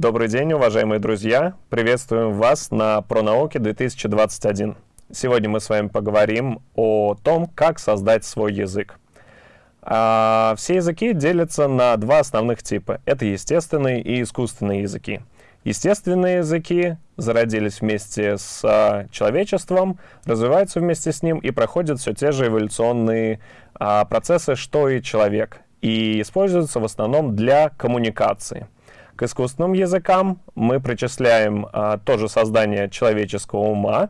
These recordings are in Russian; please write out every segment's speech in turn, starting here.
Добрый день, уважаемые друзья! Приветствуем вас на ProNauke 2021. Сегодня мы с вами поговорим о том, как создать свой язык. А, все языки делятся на два основных типа. Это естественные и искусственные языки. Естественные языки зародились вместе с человечеством, развиваются вместе с ним и проходят все те же эволюционные а, процессы, что и человек, и используются в основном для коммуникации. К искусственным языкам мы причисляем а, тоже создание человеческого ума,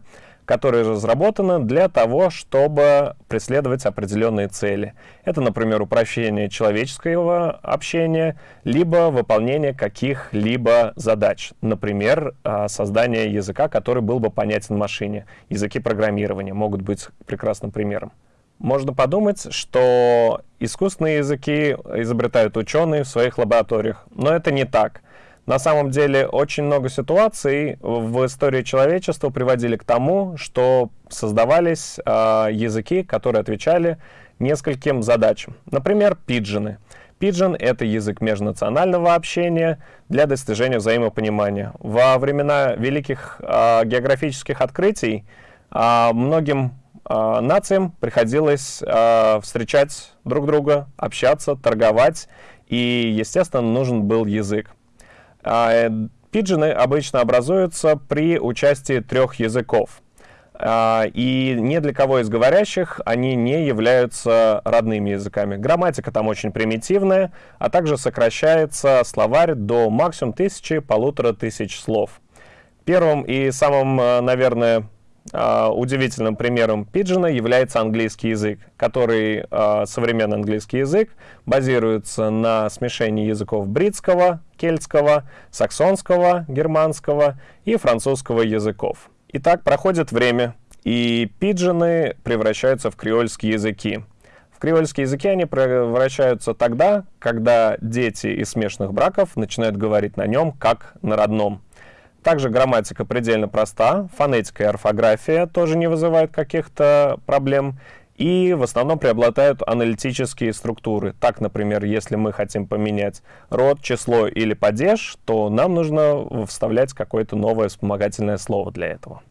которое разработано для того, чтобы преследовать определенные цели. Это, например, упрощение человеческого общения, либо выполнение каких-либо задач. Например, а, создание языка, который был бы понятен машине. Языки программирования могут быть прекрасным примером. Можно подумать, что искусственные языки изобретают ученые в своих лабораториях, но это не так. На самом деле очень много ситуаций в истории человечества приводили к тому, что создавались э, языки, которые отвечали нескольким задачам. Например, пиджины. Пиджин — это язык межнационального общения для достижения взаимопонимания. Во времена великих э, географических открытий э, многим э, нациям приходилось э, встречать друг друга, общаться, торговать, и, естественно, нужен был язык. Э, пиджины обычно образуются при участии трех языков. А, и ни для кого из говорящих они не являются родными языками. Грамматика там очень примитивная, а также сокращается словарь до максимум тысячи, полутора тысяч слов. Первым и самым, э, наверное, удивительным примером пиджина является английский язык, который, uh, современный английский язык, базируется на смешении языков бритского, кельтского, саксонского, германского и французского языков. И так проходит время, и пиджины превращаются в креольские языки. В креольские языки они превращаются тогда, когда дети из смешанных браков начинают говорить на нем как на родном. Также грамматика предельно проста, фонетика и орфография тоже не вызывают каких-то проблем. И в основном преобладают аналитические структуры. Так, например, если мы хотим поменять род, число или падеж, то нам нужно вставлять какое-то новое вспомогательное слово для этого.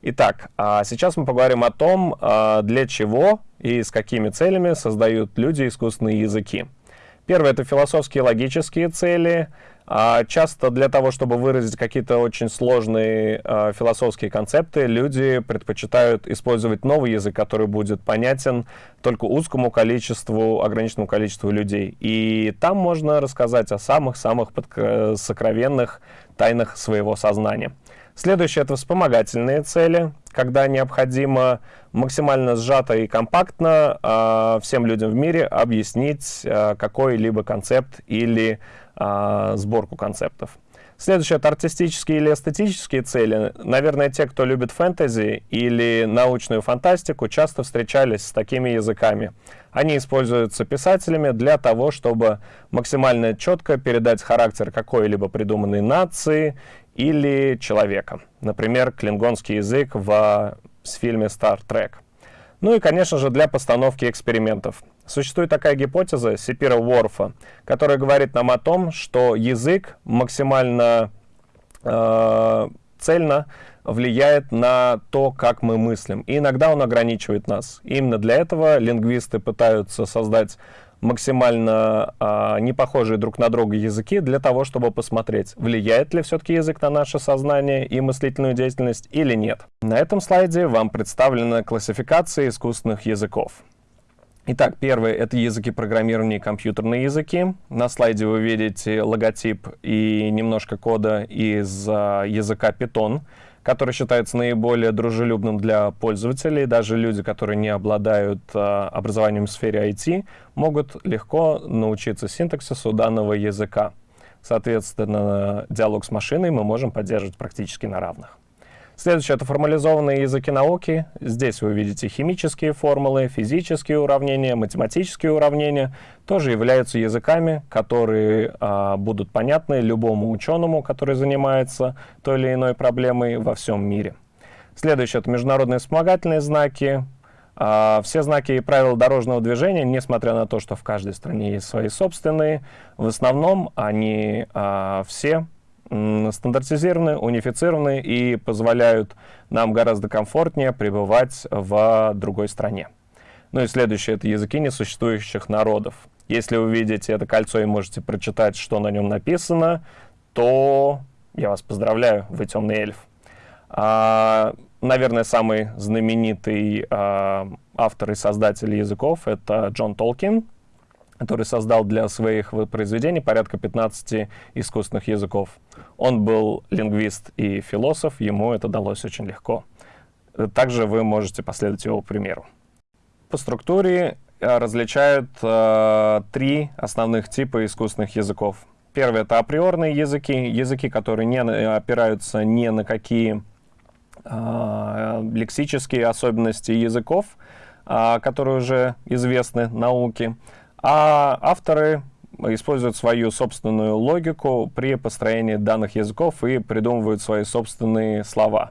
Итак, а сейчас мы поговорим о том, а, для чего и с какими целями создают люди искусственные языки. Первое — это философские логические цели. А часто для того, чтобы выразить какие-то очень сложные э, философские концепты, люди предпочитают использовать новый язык, который будет понятен только узкому количеству, ограниченному количеству людей. И там можно рассказать о самых-самых сокровенных тайнах своего сознания. Следующее — это вспомогательные цели, когда необходимо максимально сжато и компактно э, всем людям в мире объяснить э, какой-либо концепт или э, сборку концептов. Следующее — это артистические или эстетические цели. Наверное, те, кто любит фэнтези или научную фантастику, часто встречались с такими языками. Они используются писателями для того, чтобы максимально четко передать характер какой-либо придуманной нации или человека. Например, клингонский язык в, в фильме Star Trek. Ну и, конечно же, для постановки экспериментов. Существует такая гипотеза Сипира Уорфа, которая говорит нам о том, что язык максимально э, цельно влияет на то, как мы мыслим. И иногда он ограничивает нас. И именно для этого лингвисты пытаются создать максимально а, не похожие друг на друга языки для того, чтобы посмотреть, влияет ли все-таки язык на наше сознание и мыслительную деятельность или нет. На этом слайде вам представлена классификация искусственных языков. Итак, первый — это языки программирования и компьютерные языки. На слайде вы видите логотип и немножко кода из а, языка Python который считается наиболее дружелюбным для пользователей. Даже люди, которые не обладают а, образованием в сфере IT, могут легко научиться синтаксису данного языка. Соответственно, диалог с машиной мы можем поддерживать практически на равных. Следующее — это формализованные языки науки. Здесь вы видите химические формулы, физические уравнения, математические уравнения. Тоже являются языками, которые а, будут понятны любому ученому, который занимается той или иной проблемой во всем мире. Следующее — это международные вспомогательные знаки. А, все знаки и правила дорожного движения, несмотря на то, что в каждой стране есть свои собственные, в основном они а, все стандартизированы, унифицированы и позволяют нам гораздо комфортнее пребывать в другой стране. Ну и следующее — это языки несуществующих народов. Если вы видите это кольцо и можете прочитать, что на нем написано, то я вас поздравляю, вы темный эльф. А, наверное, самый знаменитый а, автор и создатель языков — это Джон Толкин, который создал для своих произведений порядка 15 искусственных языков. Он был лингвист и философ, ему это далось очень легко. Также вы можете последовать его примеру. По структуре э, различают э, три основных типа искусственных языков. Первый — это априорные языки, языки, которые не опираются ни на какие э, лексические особенности языков, э, которые уже известны науке. А авторы используют свою собственную логику при построении данных языков и придумывают свои собственные слова.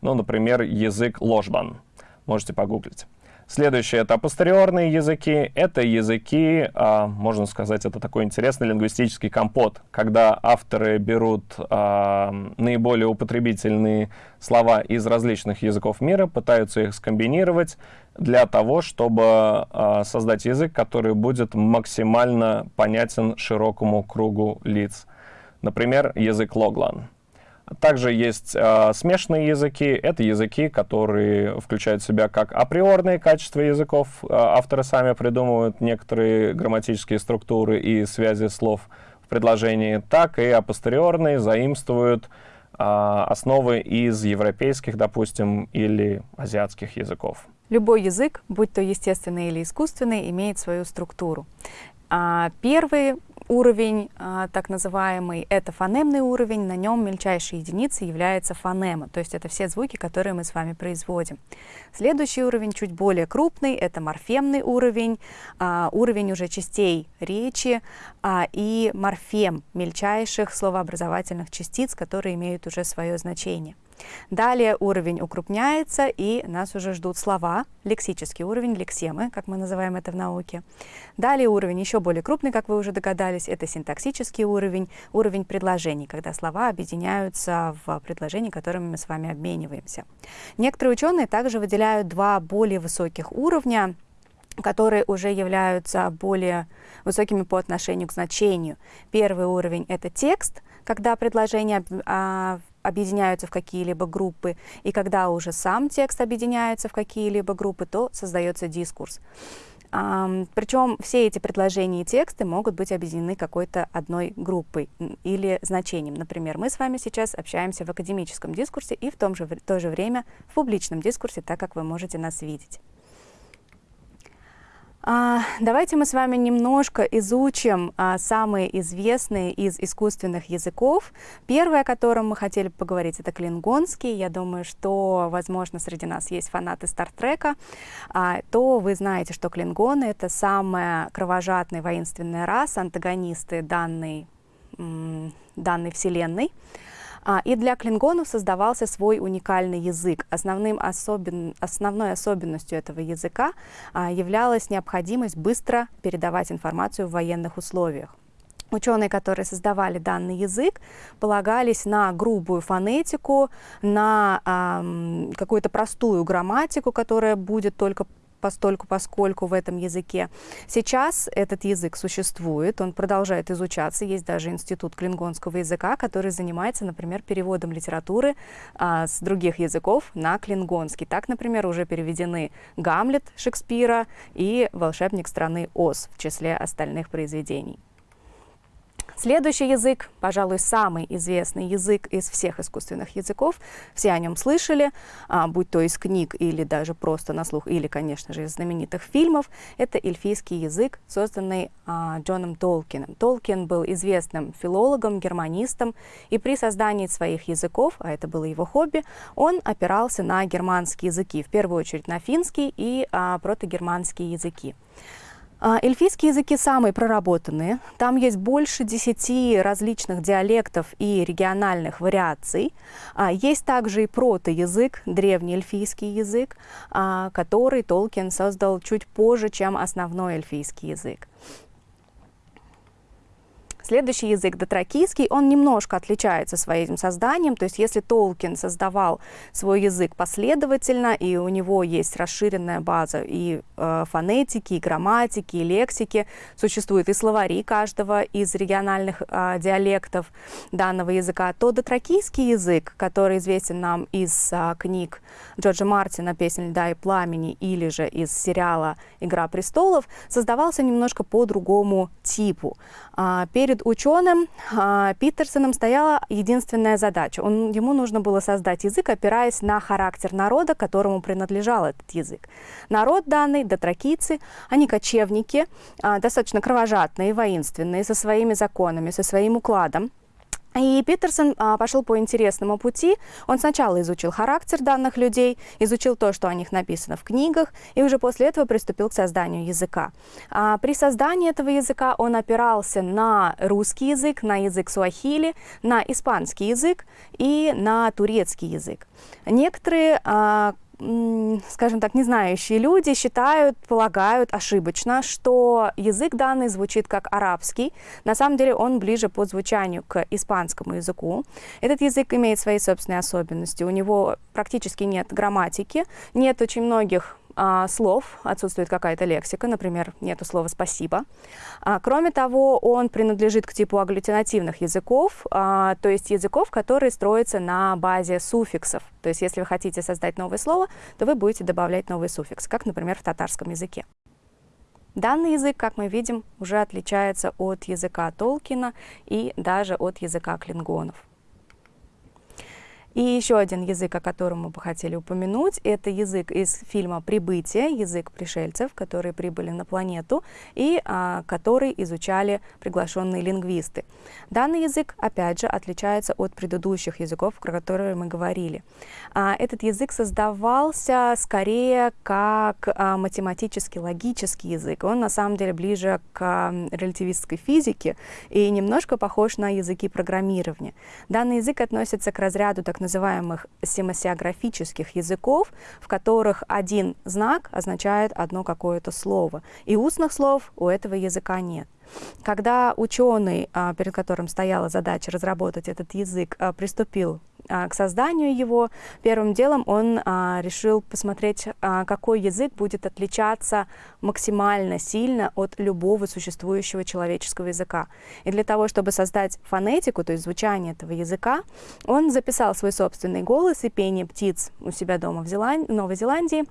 Ну, например, язык ложбан. Можете погуглить. Следующее — это апостериорные языки. Это языки, а, можно сказать, это такой интересный лингвистический компот, когда авторы берут а, наиболее употребительные слова из различных языков мира, пытаются их скомбинировать для того, чтобы а, создать язык, который будет максимально понятен широкому кругу лиц. Например, язык Логлан. Также есть э, смешанные языки. Это языки, которые включают в себя как априорные качества языков. Э, авторы сами придумывают некоторые грамматические структуры и связи слов в предложении, так и апостериорные заимствуют э, основы из европейских, допустим, или азиатских языков. Любой язык, будь то естественный или искусственный, имеет свою структуру. А первый уровень, а, так называемый, это фонемный уровень, на нем мельчайшей единицей является фонема, то есть это все звуки, которые мы с вами производим. Следующий уровень, чуть более крупный, это морфемный уровень, а, уровень уже частей речи а, и морфем, мельчайших словообразовательных частиц, которые имеют уже свое значение. Далее уровень укрупняется, и нас уже ждут слова, лексический уровень, лексемы, как мы называем это в науке. Далее уровень еще более крупный, как вы уже догадались, это синтаксический уровень, уровень предложений, когда слова объединяются в предложения, которыми мы с вами обмениваемся. Некоторые ученые также выделяют два более высоких уровня, которые уже являются более высокими по отношению к значению. Первый уровень — это текст, когда предложение а, объединяются в какие-либо группы, и когда уже сам текст объединяется в какие-либо группы, то создается дискурс. Um, причем все эти предложения и тексты могут быть объединены какой-то одной группой или значением. Например, мы с вами сейчас общаемся в академическом дискурсе и в том же, в то же время в публичном дискурсе, так как вы можете нас видеть. А, давайте мы с вами немножко изучим а, самые известные из искусственных языков. Первый, о котором мы хотели поговорить, это клингонский. Я думаю, что, возможно, среди нас есть фанаты Стартрека. А, то вы знаете, что клингоны — это самая кровожадная воинственная раса, антагонисты данной, данной вселенной. А, и для клингонов создавался свой уникальный язык. Основным особен... Основной особенностью этого языка а, являлась необходимость быстро передавать информацию в военных условиях. Ученые, которые создавали данный язык, полагались на грубую фонетику, на э, какую-то простую грамматику, которая будет только постольку, поскольку в этом языке. Сейчас этот язык существует, он продолжает изучаться. Есть даже институт клингонского языка, который занимается, например, переводом литературы а, с других языков на клингонский. Так, например, уже переведены «Гамлет» Шекспира и «Волшебник страны Оз» в числе остальных произведений. Следующий язык, пожалуй, самый известный язык из всех искусственных языков. Все о нем слышали, а, будь то из книг или даже просто на слух, или, конечно же, из знаменитых фильмов. Это эльфийский язык, созданный а, Джоном Толкином. Толкин был известным филологом, германистом, и при создании своих языков, а это было его хобби, он опирался на германские языки, в первую очередь на финский и а, протогерманские языки. А, эльфийские языки самые проработанные. Там есть больше десяти различных диалектов и региональных вариаций. А, есть также и протоязык, древний эльфийский язык, а, который Толкин создал чуть позже, чем основной эльфийский язык. Следующий язык дотракийский, он немножко отличается своим созданием, то есть если Толкин создавал свой язык последовательно, и у него есть расширенная база и э, фонетики, и грамматики, и лексики, существуют и словари каждого из региональных э, диалектов данного языка, то дотракийский язык, который известен нам из э, книг Джорджа Мартина «Песнь льда и пламени» или же из сериала «Игра престолов», создавался немножко по другому типу. А, перед ученым а, Питерсоном стояла единственная задача. Он, ему нужно было создать язык, опираясь на характер народа, которому принадлежал этот язык. Народ данный, дотракийцы, они кочевники, а, достаточно кровожадные, воинственные, со своими законами, со своим укладом. И Питерсон а, пошел по интересному пути. Он сначала изучил характер данных людей, изучил то, что о них написано в книгах, и уже после этого приступил к созданию языка. А, при создании этого языка он опирался на русский язык, на язык суахили, на испанский язык и на турецкий язык. Некоторые а, скажем так, не знающие люди считают, полагают ошибочно, что язык данный звучит как арабский. На самом деле он ближе по звучанию к испанскому языку. Этот язык имеет свои собственные особенности. У него практически нет грамматики, нет очень многих а, слов, отсутствует какая-то лексика, например, нету слова «спасибо». А, кроме того, он принадлежит к типу агглютинативных языков, а, то есть языков, которые строятся на базе суффиксов. То есть если вы хотите создать новое слово, то вы будете добавлять новый суффикс, как, например, в татарском языке. Данный язык, как мы видим, уже отличается от языка Толкина и даже от языка клингонов. И еще один язык, о котором мы бы хотели упомянуть, это язык из фильма «Прибытие», язык пришельцев, которые прибыли на планету и а, который изучали приглашенные лингвисты. Данный язык, опять же, отличается от предыдущих языков, про которые мы говорили. А, этот язык создавался скорее как а, математический, логический язык. Он на самом деле ближе к а, релятивистской физике и немножко похож на языки программирования. Данный язык относится к разряду так называемых семасиографических языков, в которых один знак означает одно какое-то слово. И устных слов у этого языка нет. Когда ученый, а, перед которым стояла задача разработать этот язык, а, приступил а, к созданию его, первым делом он решил посмотреть, какой язык будет отличаться максимально сильно от любого существующего человеческого языка. И для того, чтобы создать фонетику, то есть звучание этого языка, он записал свой собственный голос и пение птиц у себя дома в Новой Зеландии,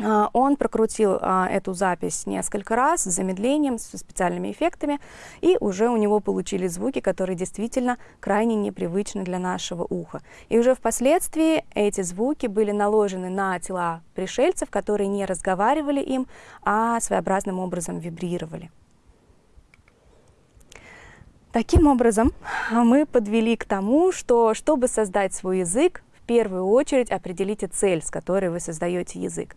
он прокрутил а, эту запись несколько раз с замедлением, со специальными эффектами, и уже у него получились звуки, которые действительно крайне непривычны для нашего уха. И уже впоследствии эти звуки были наложены на тела пришельцев, которые не разговаривали им, а своеобразным образом вибрировали. Таким образом, мы подвели к тому, что чтобы создать свой язык, первую очередь определите цель, с которой вы создаете язык.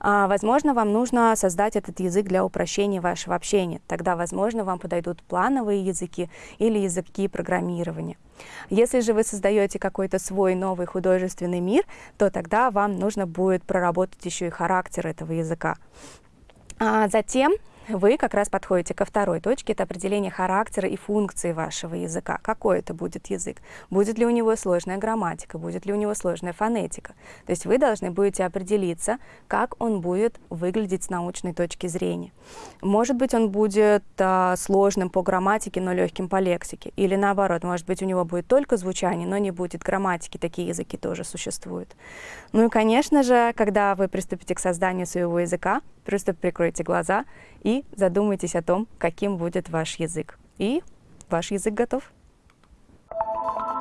А, возможно, вам нужно создать этот язык для упрощения вашего общения. Тогда, возможно, вам подойдут плановые языки или языки программирования. Если же вы создаете какой-то свой новый художественный мир, то тогда вам нужно будет проработать еще и характер этого языка. А затем вы как раз подходите ко второй точке, это определение характера и функции вашего языка. Какой это будет язык? Будет ли у него сложная грамматика? Будет ли у него сложная фонетика? То есть вы должны будете определиться, как он будет выглядеть с научной точки зрения. Может быть, он будет а, сложным по грамматике, но легким по лексике. Или наоборот, может быть, у него будет только звучание, но не будет грамматики. Такие языки тоже существуют. Ну и, конечно же, когда вы приступите к созданию своего языка, Просто прикройте глаза и задумайтесь о том, каким будет ваш язык. И ваш язык готов. Thank you.